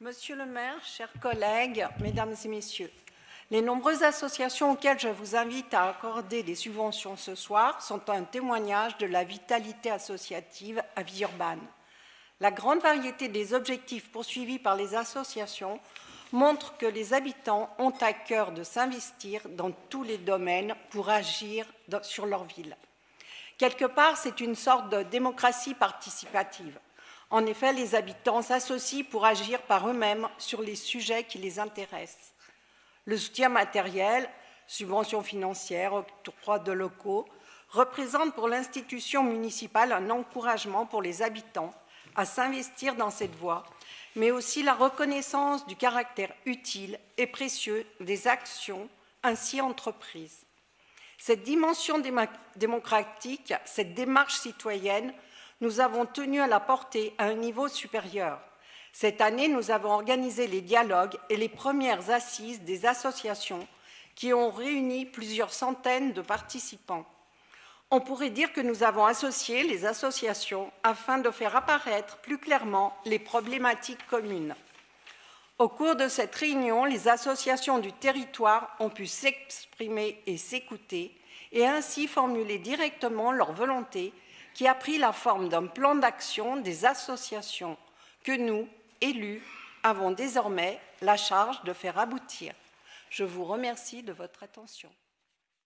Monsieur le maire, chers collègues, mesdames et messieurs, les nombreuses associations auxquelles je vous invite à accorder des subventions ce soir sont un témoignage de la vitalité associative à Villeurbanne. La grande variété des objectifs poursuivis par les associations montre que les habitants ont à cœur de s'investir dans tous les domaines pour agir sur leur ville. Quelque part, c'est une sorte de démocratie participative. En effet, les habitants s'associent pour agir par eux-mêmes sur les sujets qui les intéressent. Le soutien matériel, subventions financières, octroi de locaux, représente pour l'institution municipale un encouragement pour les habitants à s'investir dans cette voie, mais aussi la reconnaissance du caractère utile et précieux des actions ainsi entreprises. Cette dimension démocratique, cette démarche citoyenne, nous avons tenu à la porter à un niveau supérieur. Cette année, nous avons organisé les dialogues et les premières assises des associations qui ont réuni plusieurs centaines de participants. On pourrait dire que nous avons associé les associations afin de faire apparaître plus clairement les problématiques communes. Au cours de cette réunion, les associations du territoire ont pu s'exprimer et s'écouter et ainsi formuler directement leur volonté qui a pris la forme d'un plan d'action des associations que nous, élus, avons désormais la charge de faire aboutir. Je vous remercie de votre attention.